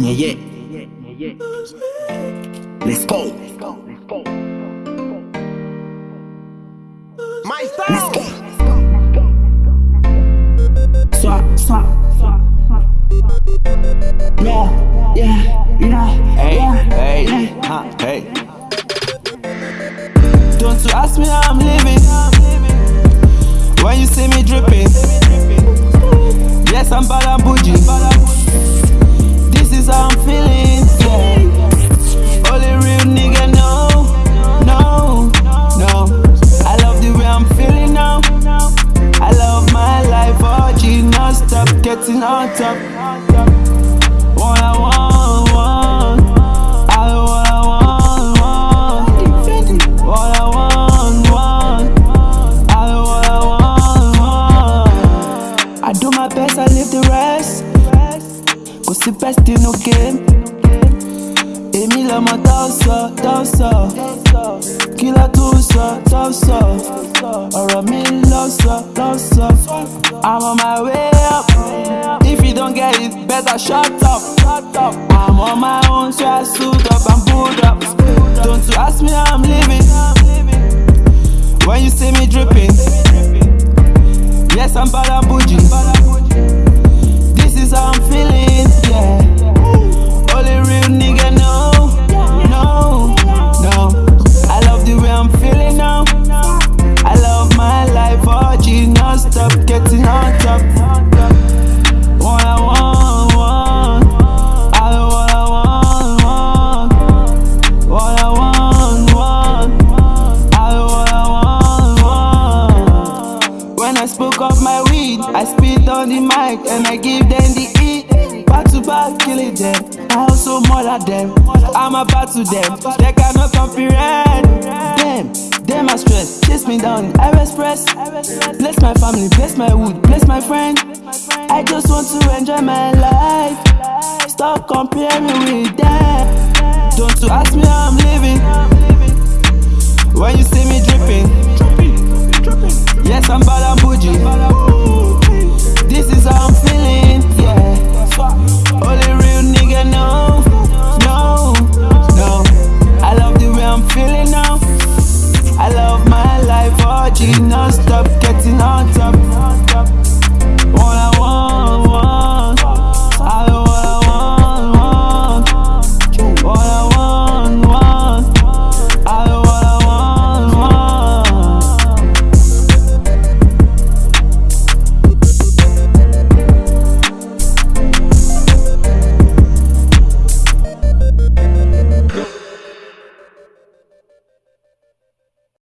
Yeah, yeah. Let's go. My Let's go. Swap, swap. Yeah, yeah, yeah. Hey, yeah, hey, yeah. huh, hey. Don't you ask me how I'm living. When you see me dripping. Yes, I'm bad and on top. What I want, want. I what I want, want. What I want, want. I what I want, want. I do my best, I leave the rest. Cause the best inú game. Ló tún sọ, tó ń sọ? Ọ̀rọ̀ mi ló ń sọ, sọ. I'm on my way up. If you don't get it, better shut up. I'm on my own, so I suit up and boot up. Don't you ask me how I'm living. I spit on the mic and I give them the E. Back to back, killing them. I also murder them. I'm about to them. They cannot comprehend. Them, them are stress. Chase me down, I express. Bless my family, bless my wood, bless my friend. I just want to enjoy my life. Stop comparing with them. Don't you ask me how I'm living.